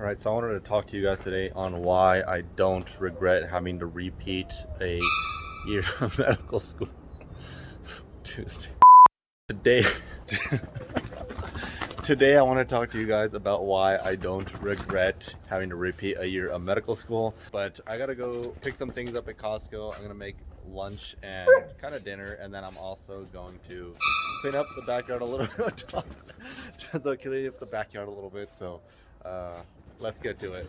All right, so I wanted to talk to you guys today on why I don't regret having to repeat a year of medical school. Tuesday. Today, today I want to talk to you guys about why I don't regret having to repeat a year of medical school. But I gotta go pick some things up at Costco. I'm gonna make lunch and kind of dinner, and then I'm also going to clean up the backyard a little bit. clean up the backyard a little bit. So. Uh, let's get to it.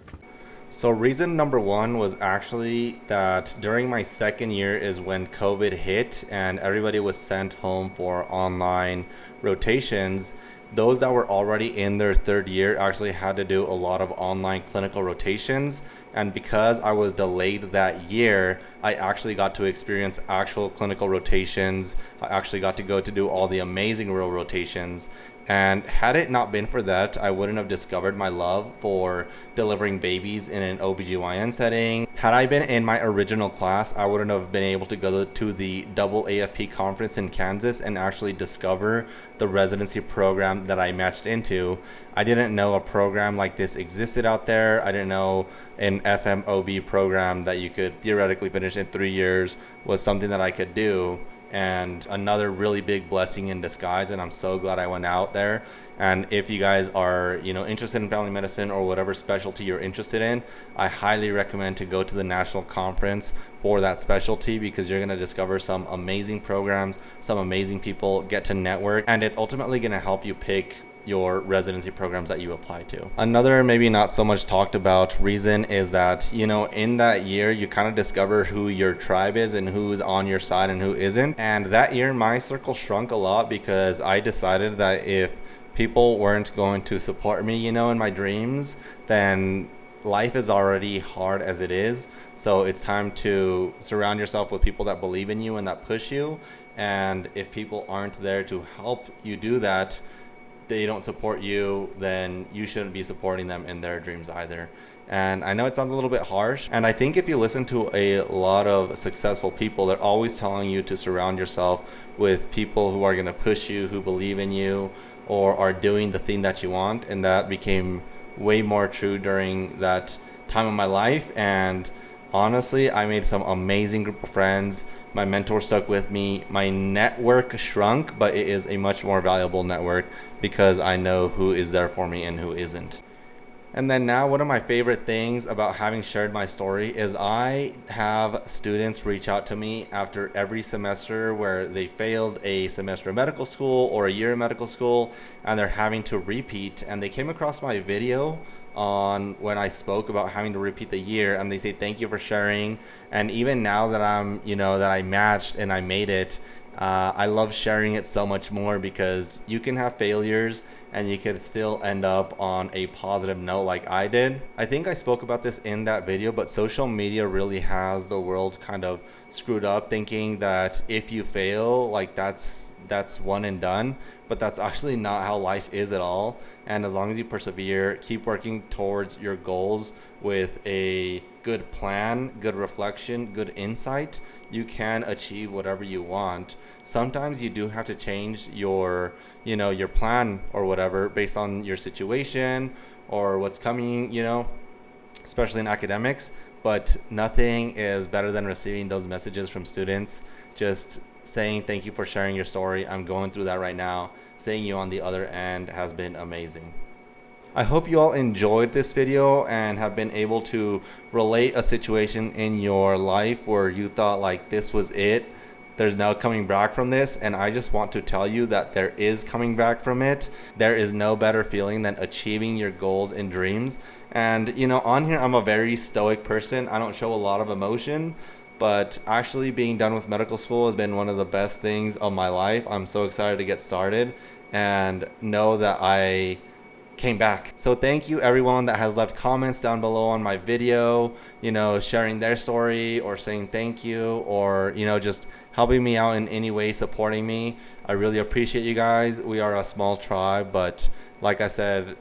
So reason number one was actually that during my second year is when COVID hit and everybody was sent home for online rotations. Those that were already in their third year actually had to do a lot of online clinical rotations. And because I was delayed that year, I actually got to experience actual clinical rotations. I actually got to go to do all the amazing real rotations. And had it not been for that, I wouldn't have discovered my love for delivering babies in an OBGYN setting. Had I been in my original class, I wouldn't have been able to go to the double AFP conference in Kansas and actually discover the residency program that I matched into. I didn't know a program like this existed out there. I didn't know an FMOB program that you could theoretically finish in three years was something that I could do. And another really big blessing in disguise and i'm so glad i went out there. And if you guys are you know interested in family medicine or whatever specialty you're interested in i highly recommend to go to the national conference for that specialty because you're going to discover some amazing programs some amazing people get to network and it's ultimately going to help you pick your residency programs that you apply to. Another maybe not so much talked about reason is that, you know, in that year you kind of discover who your tribe is and who's on your side and who isn't. And that year my circle shrunk a lot because I decided that if people weren't going to support me, you know, in my dreams, then life is already hard as it is. So it's time to surround yourself with people that believe in you and that push you. And if people aren't there to help you do that, they don't support you, then you shouldn't be supporting them in their dreams either. And I know it sounds a little bit harsh. And I think if you listen to a lot of successful people, they're always telling you to surround yourself with people who are going to push you, who believe in you, or are doing the thing that you want. And that became way more true during that time of my life. And honestly, I made some amazing group of friends my mentor stuck with me. My network shrunk, but it is a much more valuable network because I know who is there for me and who isn't. And then now one of my favorite things about having shared my story is I have students reach out to me after every semester where they failed a semester of medical school or a year of medical school and they're having to repeat and they came across my video on when I spoke about having to repeat the year and they say thank you for sharing and even now that I'm you know that I matched and I made it uh, I love sharing it so much more because you can have failures and you could still end up on a positive note like I did. I think I spoke about this in that video, but social media really has the world kind of screwed up thinking that if you fail, like that's that's one and done, but that's actually not how life is at all. And as long as you persevere, keep working towards your goals with a good plan, good reflection, good insight, you can achieve whatever you want. Sometimes you do have to change your, you know, your plan or whatever based on your situation or what's coming, you know, especially in academics, but nothing is better than receiving those messages from students just saying thank you for sharing your story. I'm going through that right now. Seeing you on the other end has been amazing. I hope you all enjoyed this video and have been able to relate a situation in your life where you thought like this was it. There's no coming back from this and I just want to tell you that there is coming back from it. There is no better feeling than achieving your goals and dreams. And you know, on here I'm a very stoic person. I don't show a lot of emotion, but actually being done with medical school has been one of the best things of my life. I'm so excited to get started and know that I came back. So thank you everyone that has left comments down below on my video, you know, sharing their story or saying thank you or, you know, just helping me out in any way, supporting me. I really appreciate you guys. We are a small tribe, but like I said,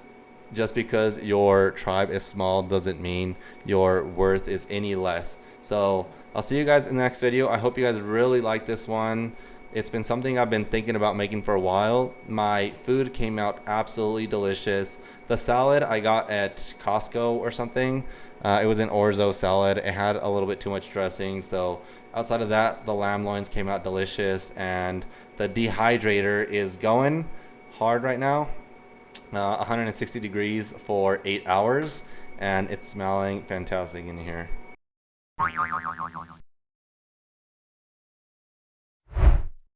just because your tribe is small doesn't mean your worth is any less. So I'll see you guys in the next video. I hope you guys really like this one. It's been something I've been thinking about making for a while. My food came out absolutely delicious. The salad I got at Costco or something, uh, it was an orzo salad. It had a little bit too much dressing. So outside of that, the lamb loins came out delicious. And the dehydrator is going hard right now. Uh, 160 degrees for eight hours. And it's smelling fantastic in here.